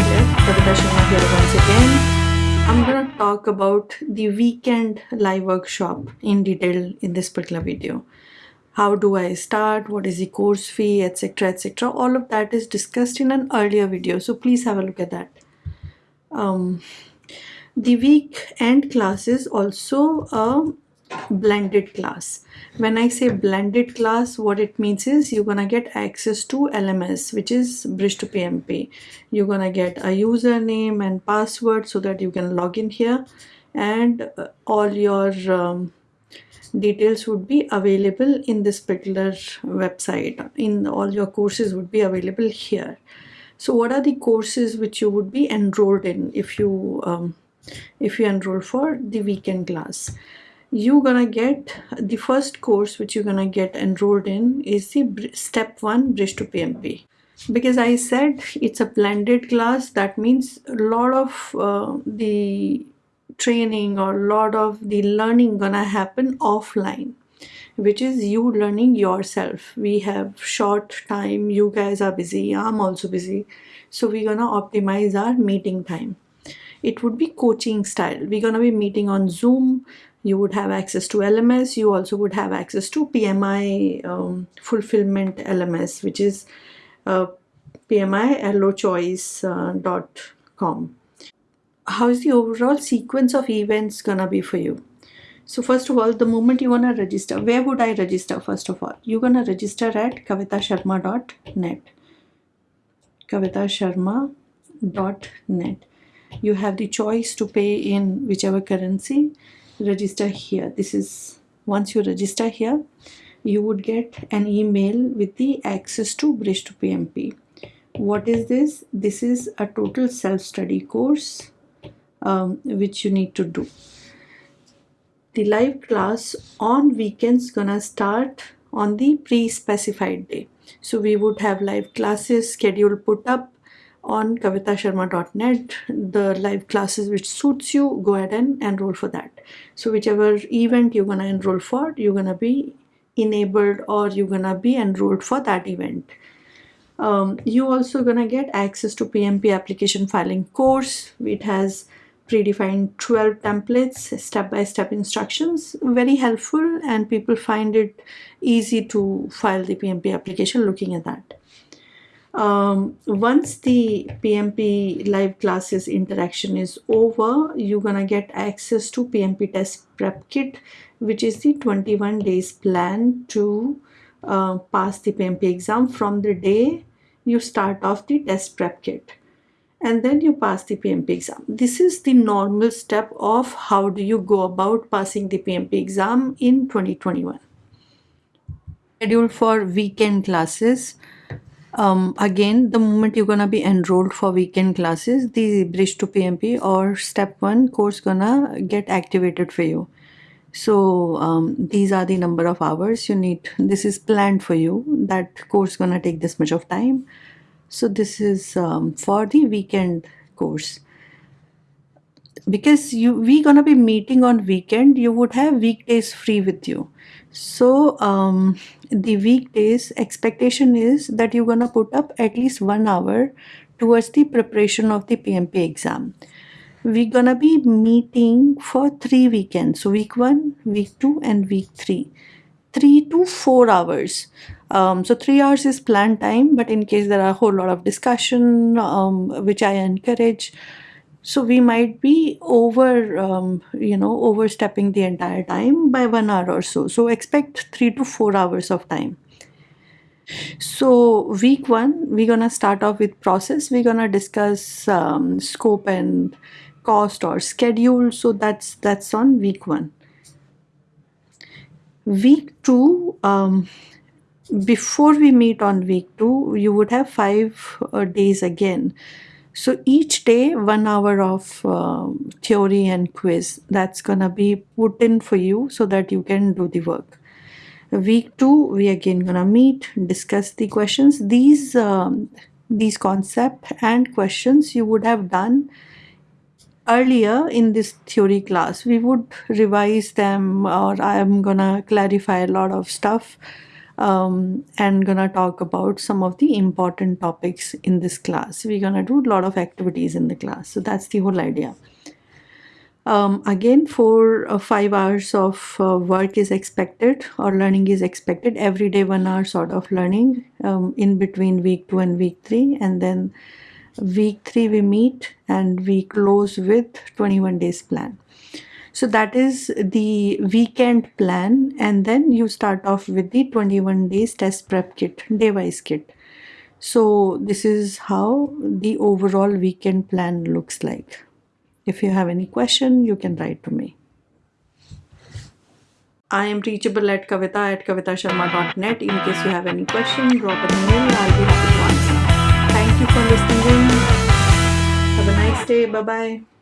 Hi there, Sharma here once again. I'm gonna talk about the weekend live workshop in detail in this particular video. How do I start? What is the course fee, etc. etc. All of that is discussed in an earlier video, so please have a look at that. Um, the weekend class is also a blended class when i say blended class what it means is you're gonna get access to lms which is bridge to pmp you're gonna get a username and password so that you can log in here and uh, all your um, details would be available in this particular website. In all your courses would be available here. So what are the courses which you would be enrolled in if you um, if you enroll for the weekend class you're gonna get the first course which you're gonna get enrolled in is the step one bridge to PMP because I said it's a blended class that means a lot of uh, the training or a lot of the learning gonna happen offline which is you learning yourself. We have short time you guys are busy i'm also busy. So we're gonna optimize our meeting time. It would be coaching style. We're gonna be meeting on zoom you would have access to LMS. You also would have access to PMI um, fulfillment LMS, which is uh, pmillochoice.com. Uh, How is the overall sequence of events gonna be for you? So first of all, the moment you wanna register, where would I register first of all? You're gonna register at kavitasharma.net. kavitasharma.net. You have the choice to pay in whichever currency register here. This is once you register here you would get an email with the access to bridge to pmp what is this? This is a total self-study course um, which you need to do. The live class on weekends gonna start on the pre-specified day. So we would have live classes schedule put up on kavitasharma.net the live classes which suits you go ahead and enroll for that. So whichever event you're gonna enroll for you're gonna be enabled or you're gonna be enrolled for that event. Um, you also gonna get access to PMP application filing course it has predefined 12 templates step-by-step -step instructions. Very helpful and people find it easy to file the PMP application looking at that um, once the PMP live classes interaction is over, you're gonna get access to PMP test prep kit, which is the 21 days plan to uh, pass the PMP exam from the day you start off the test prep kit and then you pass the PMP exam. This is the normal step of how do you go about passing the PMP exam in 2021. Schedule for weekend classes um, again the moment you're gonna be enrolled for weekend classes the bridge to pmp or step one course gonna get activated for you. So um, these are the number of hours you need. This is planned for you. That course gonna take this much of time. So this is um, for the weekend course because you we gonna be meeting on weekend you would have weekdays free with you so um, the weekdays expectation is that you're gonna put up at least one hour towards the preparation of the PMP exam. We're gonna be meeting for three weekends. So week one, week two, and week three. Three to four hours. Um, so three hours is planned time, but in case there are a whole lot of discussion, um, which I encourage, so we might be over, um, you know, overstepping the entire time by one hour or so. So expect three to four hours of time. So week one, we're gonna start off with process. We're gonna discuss um, scope and cost or schedule. So that's that's on week one. Week two, um, before we meet on week two, you would have five uh, days again so each day, one hour of uh, theory and quiz that's gonna be put in for you so that you can do the work. Week two, we again gonna meet, discuss the questions. These um, these concept and questions you would have done earlier in this theory class. We would revise them or I am gonna clarify a lot of stuff um, and gonna talk about some of the important topics in this class. We're gonna do a lot of activities in the class. So that's the whole idea. Um, again, for uh, five hours of uh, work is expected or learning is expected every day, one hour sort of learning um, in between week two and week three. And then week three, we meet and we close with 21 days plan. So that is the weekend plan. And then you start off with the 21 days test prep kit, device kit. So this is how the overall weekend plan looks like. If you have any question, you can write to me. I am reachable at kavita at kavitasharma.net. In case you have any question, drop an email. I'll be happy to answer. Thank you for listening. Have a nice day. Bye bye.